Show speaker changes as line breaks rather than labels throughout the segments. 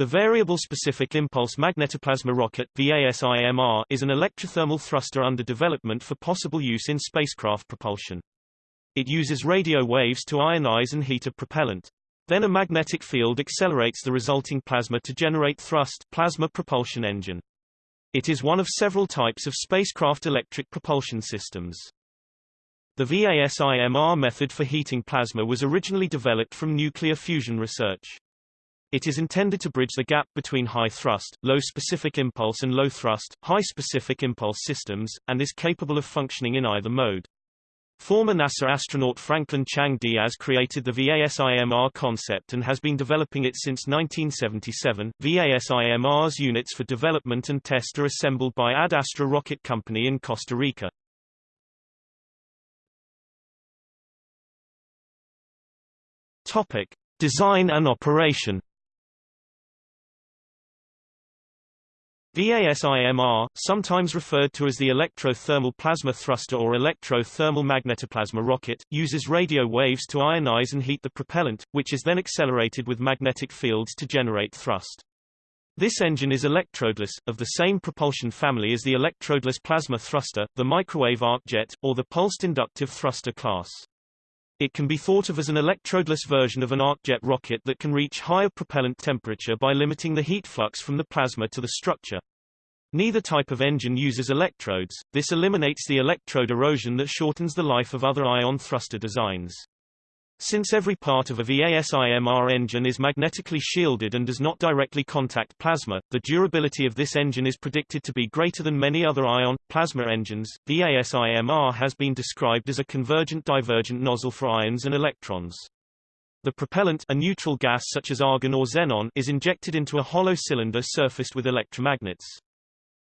The Variable Specific Impulse Magnetoplasma Rocket VASIMR, is an electrothermal thruster under development for possible use in spacecraft propulsion. It uses radio waves to ionize and heat a propellant. Then a magnetic field accelerates the resulting plasma to generate thrust plasma propulsion engine. It is one of several types of spacecraft electric propulsion systems. The VASIMR method for heating plasma was originally developed from nuclear fusion research. It is intended to bridge the gap between high thrust, low specific impulse and low thrust, high specific impulse systems, and is capable of functioning in either mode. Former NASA astronaut Franklin Chang Diaz created the VASIMR concept and has been developing it since 1977. VASIMR's units for development and test are assembled by Ad Astra Rocket Company in Costa Rica. Topic: Design and operation. VASIMR, sometimes referred to as the electro-thermal plasma thruster or electro-thermal magnetoplasma rocket, uses radio waves to ionize and heat the propellant, which is then accelerated with magnetic fields to generate thrust. This engine is electrodeless, of the same propulsion family as the electrodeless plasma thruster, the microwave arc jet, or the pulsed inductive thruster class. It can be thought of as an electrodeless version of an arc-jet rocket that can reach higher propellant temperature by limiting the heat flux from the plasma to the structure. Neither type of engine uses electrodes, this eliminates the electrode erosion that shortens the life of other ion thruster designs. Since every part of a VASIMR engine is magnetically shielded and does not directly contact plasma, the durability of this engine is predicted to be greater than many other ion, plasma engines. VASIMR has been described as a convergent-divergent nozzle for ions and electrons. The propellant a neutral gas such as argon or xenon is injected into a hollow cylinder surfaced with electromagnets.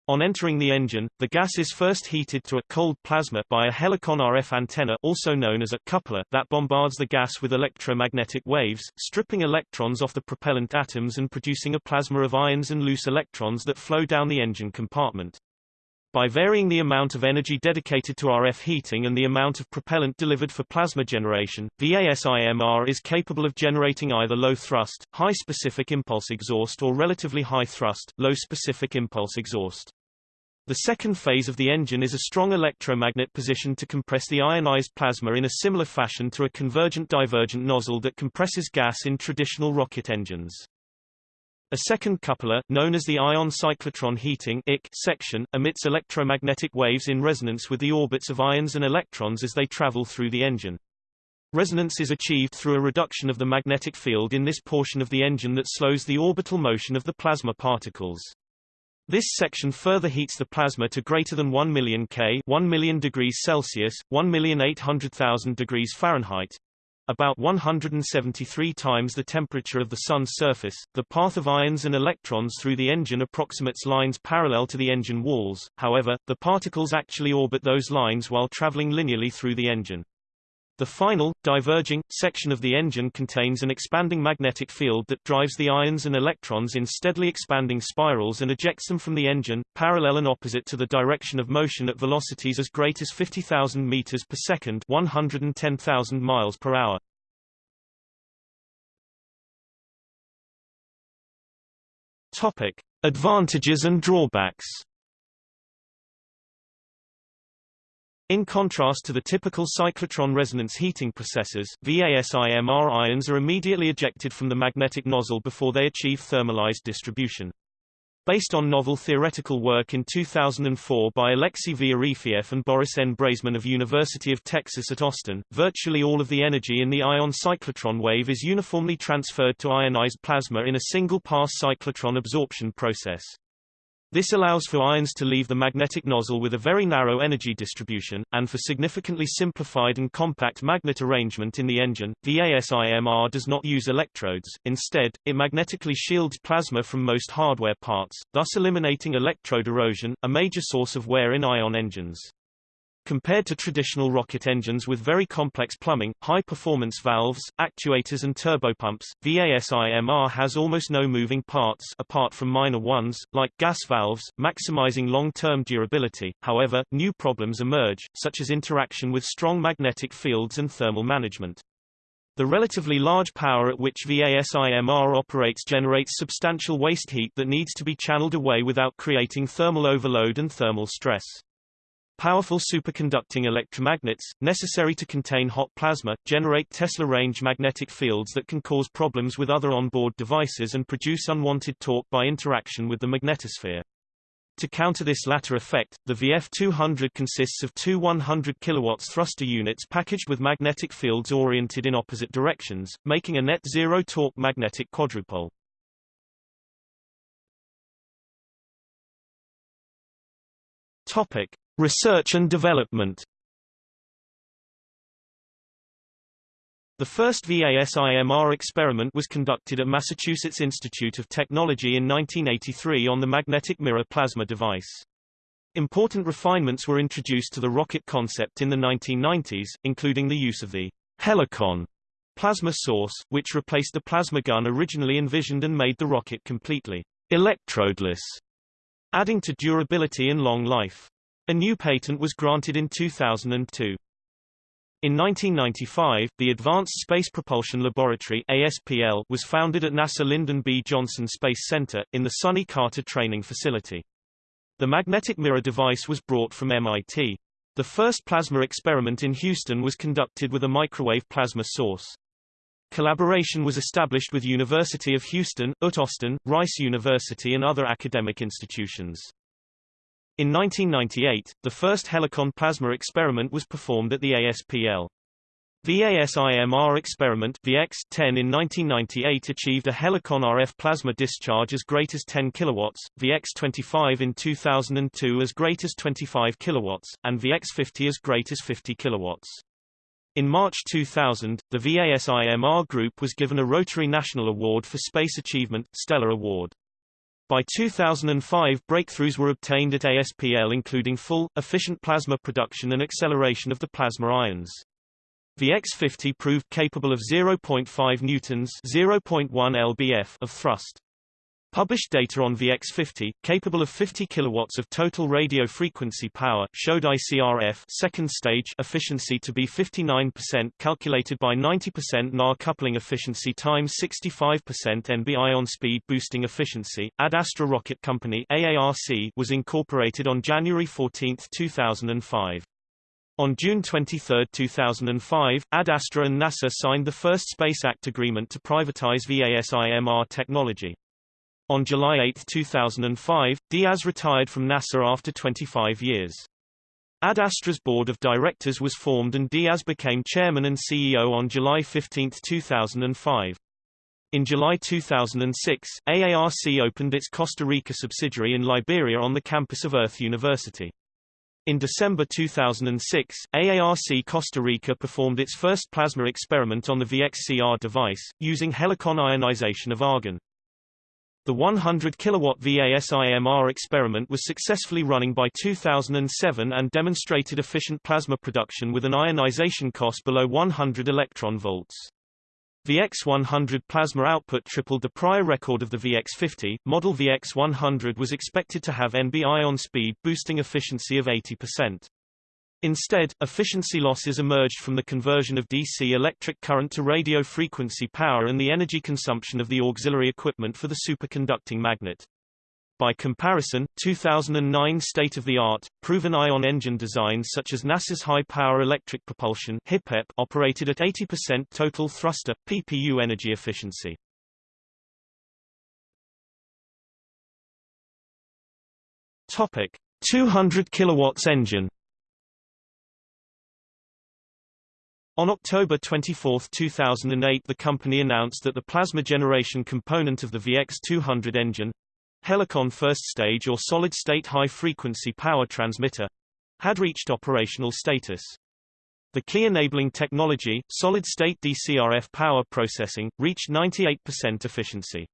On entering the engine, the gas is first heated to a cold plasma by a helicon RF antenna also known as a coupler that bombards the gas with electromagnetic waves, stripping electrons off the propellant atoms and producing a plasma of ions and loose electrons that flow down the engine compartment. By varying the amount of energy dedicated to RF heating and the amount of propellant delivered for plasma generation, VASIMR is capable of generating either low thrust, high specific impulse exhaust or relatively high thrust, low specific impulse exhaust. The second phase of the engine is a strong electromagnet positioned to compress the ionized plasma in a similar fashion to a convergent-divergent nozzle that compresses gas in traditional rocket engines. A second coupler, known as the ion cyclotron heating IC section, emits electromagnetic waves in resonance with the orbits of ions and electrons as they travel through the engine. Resonance is achieved through a reduction of the magnetic field in this portion of the engine that slows the orbital motion of the plasma particles. This section further heats the plasma to greater than 1 million K 1 million degrees Celsius, 1,800,000 degrees Fahrenheit, about 173 times the temperature of the Sun's surface. The path of ions and electrons through the engine approximates lines parallel to the engine walls, however, the particles actually orbit those lines while traveling linearly through the engine. The final, diverging, section of the engine contains an expanding magnetic field that drives the ions and electrons in steadily expanding spirals and ejects them from the engine, parallel and opposite to the direction of motion at velocities as great as 50,000 meters per second 110,000 miles per hour. Topic. Advantages and drawbacks In contrast to the typical cyclotron resonance heating processes, VASIMR ions are immediately ejected from the magnetic nozzle before they achieve thermalized distribution. Based on novel theoretical work in 2004 by Alexei V. Arefiev and Boris N. Breizman of University of Texas at Austin, virtually all of the energy in the ion cyclotron wave is uniformly transferred to ionized plasma in a single-pass cyclotron absorption process. This allows for ions to leave the magnetic nozzle with a very narrow energy distribution, and for significantly simplified and compact magnet arrangement in the engine. VASIMR does not use electrodes, instead, it magnetically shields plasma from most hardware parts, thus eliminating electrode erosion, a major source of wear in ion engines. Compared to traditional rocket engines with very complex plumbing, high-performance valves, actuators and turbopumps, VASIMR has almost no moving parts apart from minor ones, like gas valves, maximizing long-term durability. However, new problems emerge, such as interaction with strong magnetic fields and thermal management. The relatively large power at which VASIMR operates generates substantial waste heat that needs to be channeled away without creating thermal overload and thermal stress. Powerful superconducting electromagnets, necessary to contain hot plasma, generate Tesla-range magnetic fields that can cause problems with other onboard devices and produce unwanted torque by interaction with the magnetosphere. To counter this latter effect, the VF200 consists of two 100 kW thruster units packaged with magnetic fields oriented in opposite directions, making a net zero torque magnetic quadrupole. Topic: Research and development The first VASIMR experiment was conducted at Massachusetts Institute of Technology in 1983 on the magnetic mirror plasma device. Important refinements were introduced to the rocket concept in the 1990s, including the use of the Helicon plasma source, which replaced the plasma gun originally envisioned and made the rocket completely electrodeless, adding to durability and long life. A new patent was granted in 2002. In 1995, the Advanced Space Propulsion Laboratory ASPL was founded at NASA Lyndon B. Johnson Space Center, in the Sonny Carter Training Facility. The magnetic mirror device was brought from MIT. The first plasma experiment in Houston was conducted with a microwave plasma source. Collaboration was established with University of Houston, UT Austin, Rice University and other academic institutions. In 1998, the first Helicon plasma experiment was performed at the ASPL. The VASIMR experiment VX-10 in 1998 achieved a Helicon RF plasma discharge as great as 10 kW, VX-25 in 2002 as great as 25 kW, and VX-50 as great as 50 kW. In March 2000, the VASIMR group was given a Rotary National Award for Space Achievement Stellar Award. By 2005 breakthroughs were obtained at ASPL including full, efficient plasma production and acceleration of the plasma ions. The X50 proved capable of 0.5 newtons 0.1 lbf of thrust. Published data on VX50, capable of 50 kilowatts of total radio frequency power, showed ICRF second stage efficiency to be 59% calculated by 90% NAR coupling efficiency times 65% NB ion speed boosting efficiency. Ad Astra Rocket Company AARC was incorporated on January 14, 2005. On June 23, 2005, Ad Astra and NASA signed the first Space Act agreement to privatize VASIMR technology. On July 8, 2005, Diaz retired from NASA after 25 years. Ad Astra's board of directors was formed and Diaz became chairman and CEO on July 15, 2005. In July 2006, AARC opened its Costa Rica subsidiary in Liberia on the campus of Earth University. In December 2006, AARC Costa Rica performed its first plasma experiment on the VXCR device, using helicon ionization of argon. The 100 kilowatt VASIMR experiment was successfully running by 2007 and demonstrated efficient plasma production with an ionization cost below 100 electron volts. VX100 plasma output tripled the prior record of the VX50. Model VX100 was expected to have NB ion speed boosting efficiency of 80%. Instead, efficiency losses emerged from the conversion of DC electric current to radio frequency power and the energy consumption of the auxiliary equipment for the superconducting magnet. By comparison, 2009 state-of-the-art, proven ion engine designs such as NASA's high-power electric propulsion operated at 80% total thruster, PPU energy efficiency. Topic. 200 kilowatts engine On October 24, 2008 the company announced that the plasma generation component of the VX200 engine Helicon first stage or solid-state high-frequency power transmitter had reached operational status. The key enabling technology, solid-state DCRF power processing, reached 98% efficiency.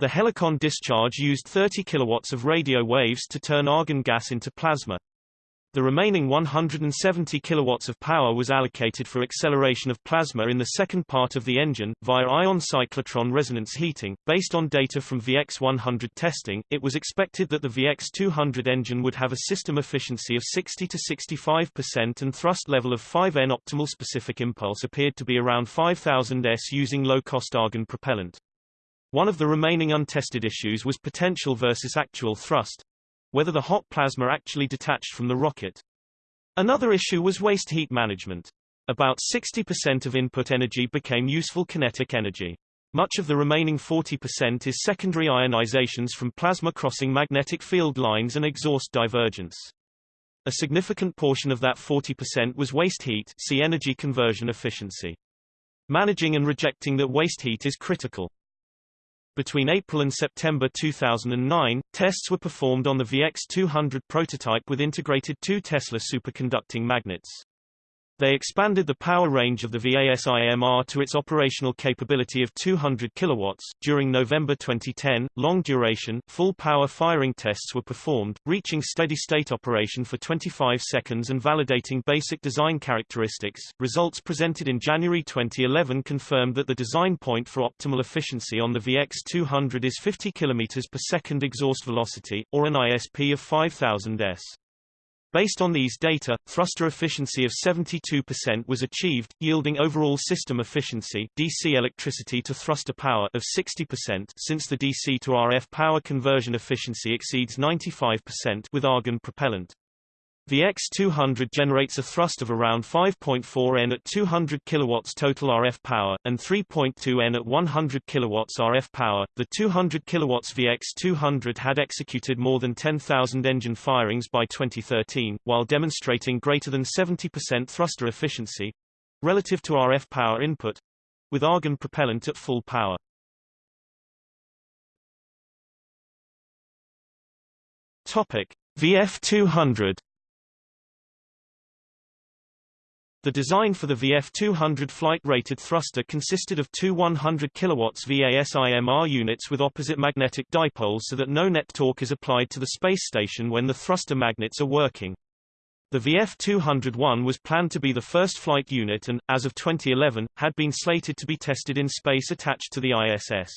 The Helicon discharge used 30 kilowatts of radio waves to turn argon gas into plasma. The remaining 170 kilowatts of power was allocated for acceleration of plasma in the second part of the engine, via ion cyclotron resonance heating. Based on data from VX100 testing, it was expected that the VX200 engine would have a system efficiency of 60 to 65% and thrust level of 5N. Optimal specific impulse appeared to be around 5000 s using low-cost argon propellant. One of the remaining untested issues was potential versus actual thrust, whether the hot plasma actually detached from the rocket. Another issue was waste heat management. About 60% of input energy became useful kinetic energy. Much of the remaining 40% is secondary ionizations from plasma crossing magnetic field lines and exhaust divergence. A significant portion of that 40% was waste heat see energy conversion efficiency. Managing and rejecting that waste heat is critical. Between April and September 2009, tests were performed on the VX200 prototype with integrated 2 Tesla superconducting magnets. They expanded the power range of the VASIMR to its operational capability of 200 kilowatts. During November 2010, long duration, full power firing tests were performed, reaching steady state operation for 25 seconds and validating basic design characteristics. Results presented in January 2011 confirmed that the design point for optimal efficiency on the VX200 is 50 km per second exhaust velocity, or an ISP of 5000 s. Based on these data, thruster efficiency of 72% was achieved, yielding overall system efficiency DC electricity to thruster power of 60% since the DC to RF power conversion efficiency exceeds 95% with argon propellant. The X200 generates a thrust of around 5.4 N at 200 kilowatts total RF power, and 3.2 N at 100 kilowatts RF power. The 200 kilowatts VX200 had executed more than 10,000 engine firings by 2013, while demonstrating greater than 70% thruster efficiency relative to RF power input with argon propellant at full power. Topic: VF200 The design for the VF200 flight-rated thruster consisted of two 100 kW VASIMR units with opposite magnetic dipoles so that no net torque is applied to the space station when the thruster magnets are working. The VF201 was planned to be the first flight unit and, as of 2011, had been slated to be tested in space attached to the ISS.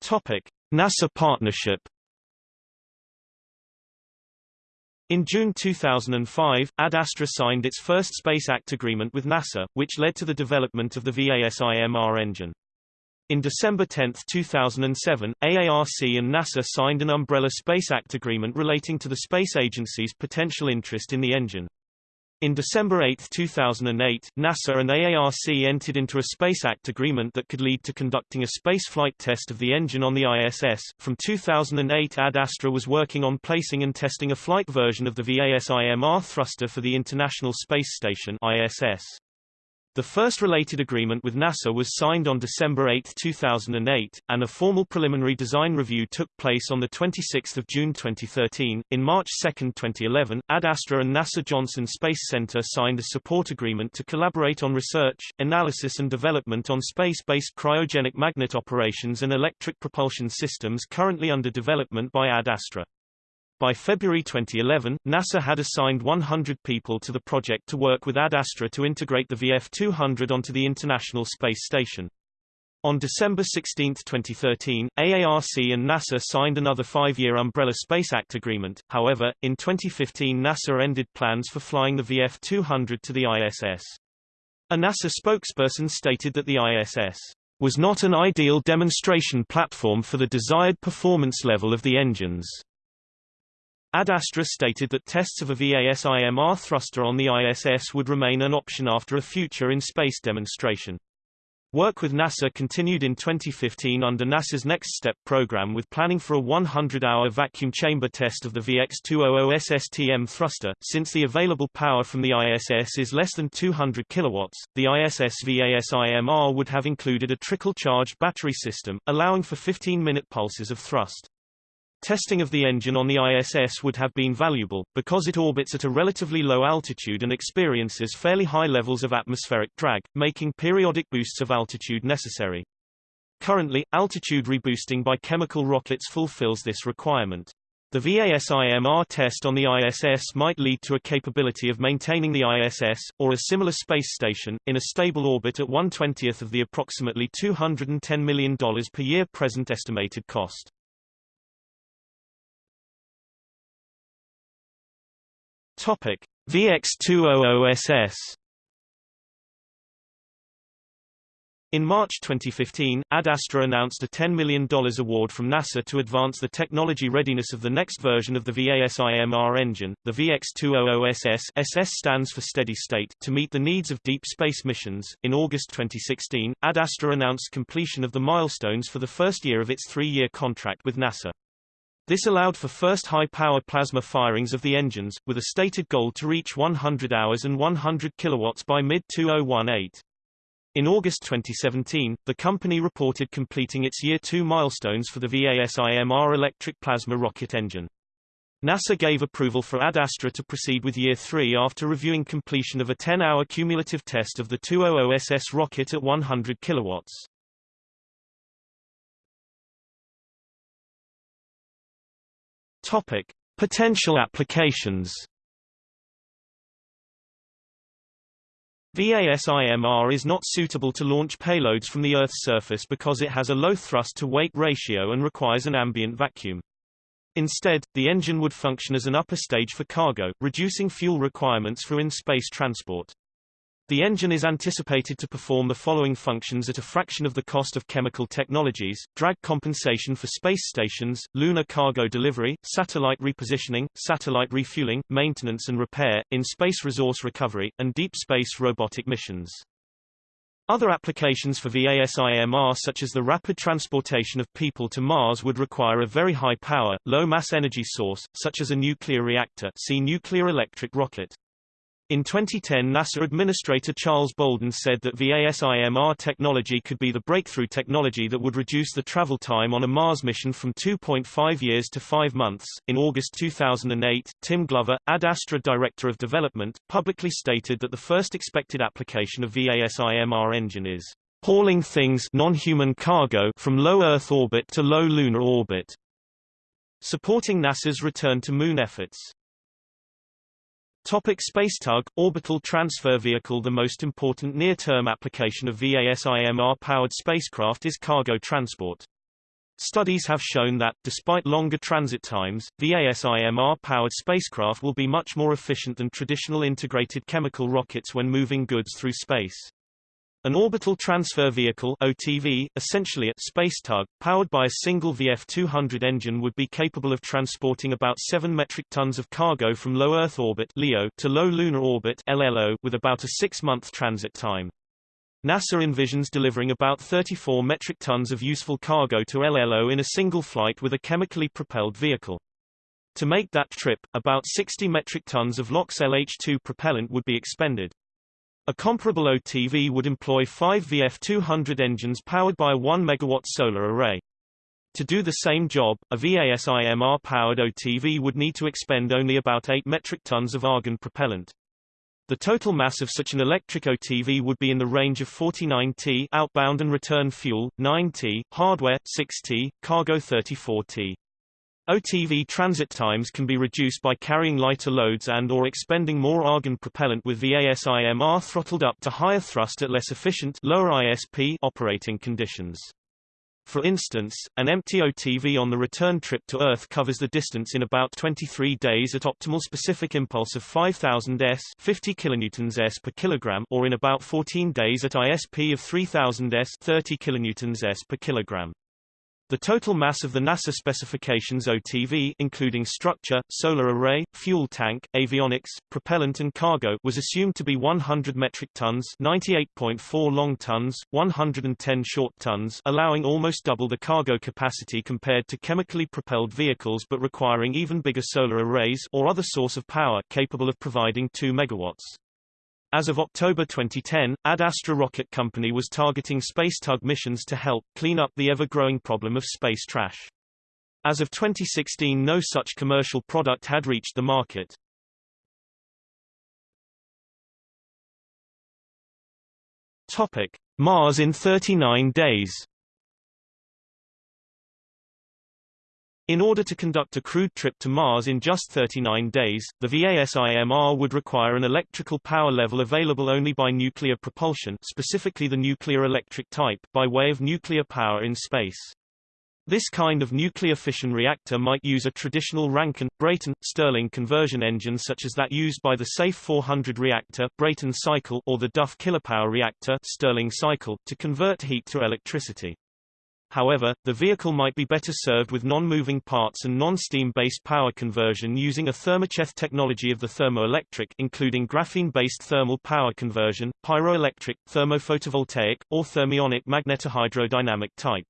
Topic: NASA partnership In June 2005, Ad Astra signed its first Space Act agreement with NASA, which led to the development of the VASIMR engine. In December 10, 2007, AARC and NASA signed an Umbrella Space Act agreement relating to the space agency's potential interest in the engine. In December 8, 2008, NASA and AARC entered into a Space Act agreement that could lead to conducting a space flight test of the engine on the ISS. From 2008, Ad Astra was working on placing and testing a flight version of the VASIMR thruster for the International Space Station ISS. The first related agreement with NASA was signed on December 8, 2008, and a formal preliminary design review took place on 26 June 2013. In March 2, 2011, Ad Astra and NASA Johnson Space Center signed a support agreement to collaborate on research, analysis and development on space-based cryogenic magnet operations and electric propulsion systems currently under development by Ad Astra. By February 2011, NASA had assigned 100 people to the project to work with Ad Astra to integrate the VF200 onto the International Space Station. On December 16, 2013, AARC and NASA signed another five-year Umbrella Space Act agreement. However, in 2015 NASA ended plans for flying the VF200 to the ISS. A NASA spokesperson stated that the ISS was not an ideal demonstration platform for the desired performance level of the engines. Ad Astra stated that tests of a VASIMR thruster on the ISS would remain an option after a future in-space demonstration. Work with NASA continued in 2015 under NASA's Next Step program with planning for a 100-hour vacuum chamber test of the VX200 SSTM thruster. Since the available power from the ISS is less than 200 kilowatts, the ISS VASIMR would have included a trickle-charged battery system, allowing for 15-minute pulses of thrust. Testing of the engine on the ISS would have been valuable, because it orbits at a relatively low altitude and experiences fairly high levels of atmospheric drag, making periodic boosts of altitude necessary. Currently, altitude reboosting by chemical rockets fulfills this requirement. The VASIMR test on the ISS might lead to a capability of maintaining the ISS, or a similar space station, in a stable orbit at 1/20th of the approximately $210 million per year present estimated cost. Topic: VX200SS In March 2015, Ad Astra announced a $10 million award from NASA to advance the technology readiness of the next version of the VASIMR engine, the VX200SS SS stands for steady state to meet the needs of deep space missions. In August 2016, Ad Astra announced completion of the milestones for the first year of its three-year contract with NASA. This allowed for first high-power plasma firings of the engines, with a stated goal to reach 100 hours and 100 kilowatts by mid-2018. In August 2017, the company reported completing its Year 2 milestones for the VASIMR electric plasma rocket engine. NASA gave approval for Ad Astra to proceed with Year 3 after reviewing completion of a 10-hour cumulative test of the 200SS rocket at 100 kilowatts. Topic: Potential applications. VASIMR is not suitable to launch payloads from the Earth's surface because it has a low thrust-to-weight ratio and requires an ambient vacuum. Instead, the engine would function as an upper stage for cargo, reducing fuel requirements for in-space transport. The engine is anticipated to perform the following functions at a fraction of the cost of chemical technologies, drag compensation for space stations, lunar cargo delivery, satellite repositioning, satellite refueling, maintenance and repair, in-space resource recovery, and deep space robotic missions. Other applications for VASIMR such as the rapid transportation of people to Mars would require a very high power, low mass energy source, such as a nuclear reactor see nuclear electric rocket. In 2010 NASA Administrator Charles Bolden said that VASIMR technology could be the breakthrough technology that would reduce the travel time on a Mars mission from 2.5 years to 5 months. In August 2008, Tim Glover, Ad Astra Director of Development, publicly stated that the first expected application of VASIMR engine is hauling things non-human cargo from low Earth orbit to low lunar orbit, supporting NASA's return to Moon efforts. Topic Spacetug, orbital transfer vehicle The most important near-term application of VASIMR-powered spacecraft is cargo transport. Studies have shown that, despite longer transit times, VASIMR-powered spacecraft will be much more efficient than traditional integrated chemical rockets when moving goods through space. An orbital transfer vehicle OTV, essentially a space tug, powered by a single VF-200 engine would be capable of transporting about 7 metric tons of cargo from low Earth orbit LEO to low lunar orbit LLO with about a six-month transit time. NASA envisions delivering about 34 metric tons of useful cargo to LLO in a single flight with a chemically propelled vehicle. To make that trip, about 60 metric tons of LOX LH2 propellant would be expended. A comparable OTV would employ five VF200 engines powered by a 1 MW solar array. To do the same job, a VASIMR-powered OTV would need to expend only about 8 metric tons of argon propellant. The total mass of such an electric OTV would be in the range of 49 T outbound and return fuel, 9 T, hardware, 6 T, cargo 34 T. OTV transit times can be reduced by carrying lighter loads and or expending more argon propellant with VASIMR throttled up to higher thrust at less efficient lower ISP operating conditions. For instance, an empty OTV on the return trip to Earth covers the distance in about 23 days at optimal specific impulse of 5000 s 50 kilonewtons s per kilogram or in about 14 days at ISP of 3000 s 30 kilonewtons s per kilogram. The total mass of the NASA specifications OTV including structure, solar array, fuel tank, avionics, propellant and cargo was assumed to be 100 metric tons 98.4 long tons, 110 short tons allowing almost double the cargo capacity compared to chemically propelled vehicles but requiring even bigger solar arrays or other source of power capable of providing 2 megawatts. As of October 2010, Ad Astra Rocket Company was targeting Spacetug missions to help clean up the ever-growing problem of space trash. As of 2016 no such commercial product had reached the market. Topic: Mars in 39 days In order to conduct a crewed trip to Mars in just 39 days, the VASIMR would require an electrical power level available only by nuclear propulsion specifically the nuclear electric type by way of nuclear power in space. This kind of nuclear fission reactor might use a traditional Rankine, Brayton, Stirling conversion engine such as that used by the SAFE 400 reactor Brayton cycle or the Duff kilopower reactor Stirling cycle to convert heat to electricity. However, the vehicle might be better served with non-moving parts and non-steam-based power conversion using a thermocheth technology of the thermoelectric including graphene-based thermal power conversion, pyroelectric, thermophotovoltaic, or thermionic magnetohydrodynamic type.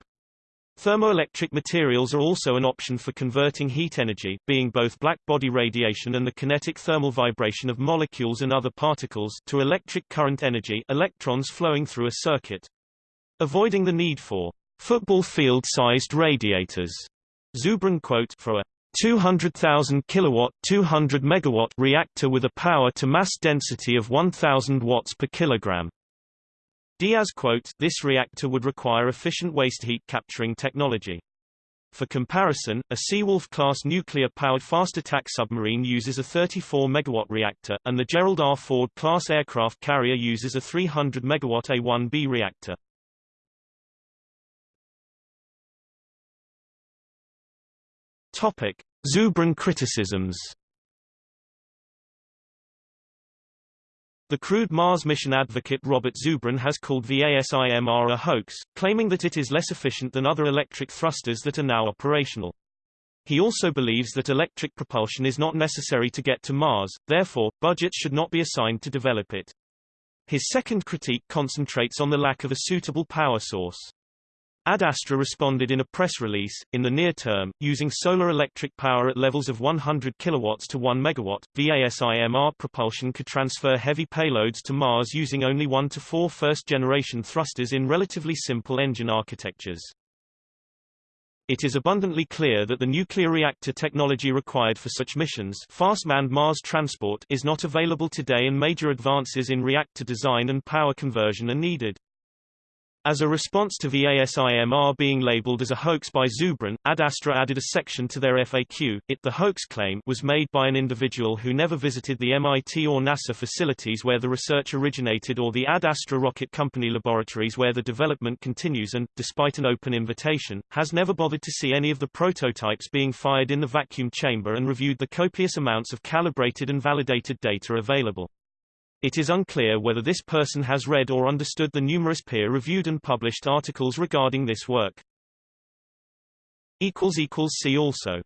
Thermoelectric materials are also an option for converting heat energy, being both black-body radiation and the kinetic thermal vibration of molecules and other particles to electric current energy electrons flowing through a circuit. Avoiding the need for football field-sized radiators. Zubrin quote for a 200,000 kilowatt 200 megawatt reactor with a power to mass density of 1000 watts per kilogram. Diaz quote, this reactor would require efficient waste heat capturing technology. For comparison, a Seawolf-class nuclear-powered fast attack submarine uses a 34 megawatt reactor, and the Gerald R. Ford-class aircraft carrier uses a 300 megawatt A-1B reactor. Topic: Zubrin criticisms. The crewed Mars mission advocate Robert Zubrin has called VASIMR a hoax, claiming that it is less efficient than other electric thrusters that are now operational. He also believes that electric propulsion is not necessary to get to Mars, therefore, budgets should not be assigned to develop it. His second critique concentrates on the lack of a suitable power source. Ad Astra responded in a press release, in the near term, using solar electric power at levels of 100 kilowatts to 1 megawatt, VASIMR propulsion could transfer heavy payloads to Mars using only 1 to 4 first-generation thrusters in relatively simple engine architectures. It is abundantly clear that the nuclear reactor technology required for such missions fast manned Mars transport is not available today and major advances in reactor design and power conversion are needed. As a response to VASIMR being labeled as a hoax by Zubrin, Ad Astra added a section to their FAQ. It the hoax claim was made by an individual who never visited the MIT or NASA facilities where the research originated or the Ad Astra Rocket Company laboratories where the development continues and, despite an open invitation, has never bothered to see any of the prototypes being fired in the vacuum chamber and reviewed the copious amounts of calibrated and validated data available. It is unclear whether this person has read or understood the numerous peer-reviewed and published articles regarding this work. See also